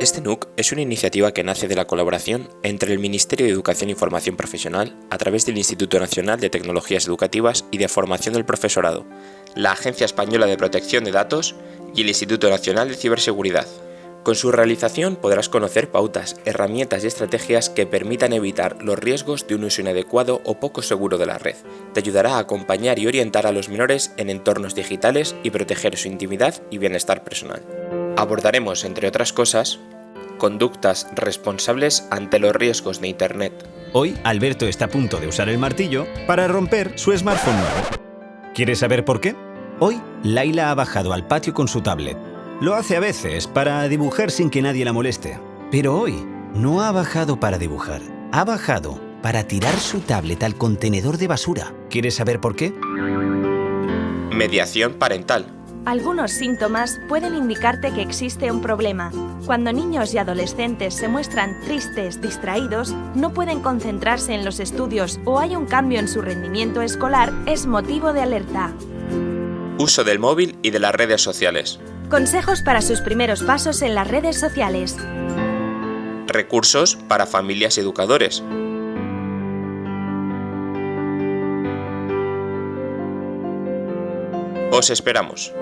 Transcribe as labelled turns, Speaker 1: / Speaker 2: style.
Speaker 1: Este NUC es una iniciativa que nace de la colaboración entre el Ministerio de Educación y Formación Profesional a través del Instituto Nacional de Tecnologías Educativas y de Formación del Profesorado, la Agencia Española de Protección de Datos y el Instituto Nacional de Ciberseguridad. Con su realización podrás conocer pautas, herramientas y estrategias que permitan evitar los riesgos de un uso inadecuado o poco seguro de la red. Te ayudará a acompañar y orientar a los menores en entornos digitales y proteger su intimidad y bienestar personal. Abordaremos, entre otras cosas, conductas responsables ante los riesgos de Internet.
Speaker 2: Hoy, Alberto está a punto de usar el martillo para romper su smartphone nuevo. ¿Quieres saber por qué? Hoy, Laila ha bajado al patio con su tablet. Lo hace a veces para dibujar sin que nadie la moleste. Pero hoy, no ha bajado para dibujar. Ha bajado para tirar su tablet al contenedor de basura. ¿Quieres saber por qué?
Speaker 1: Mediación parental.
Speaker 3: Algunos síntomas pueden indicarte que existe un problema. Cuando niños y adolescentes se muestran tristes, distraídos, no pueden concentrarse en los estudios o hay un cambio en su rendimiento escolar, es motivo de alerta.
Speaker 1: Uso del móvil y de las redes sociales.
Speaker 3: Consejos para sus primeros pasos en las redes sociales.
Speaker 1: Recursos para familias y educadores. Os esperamos.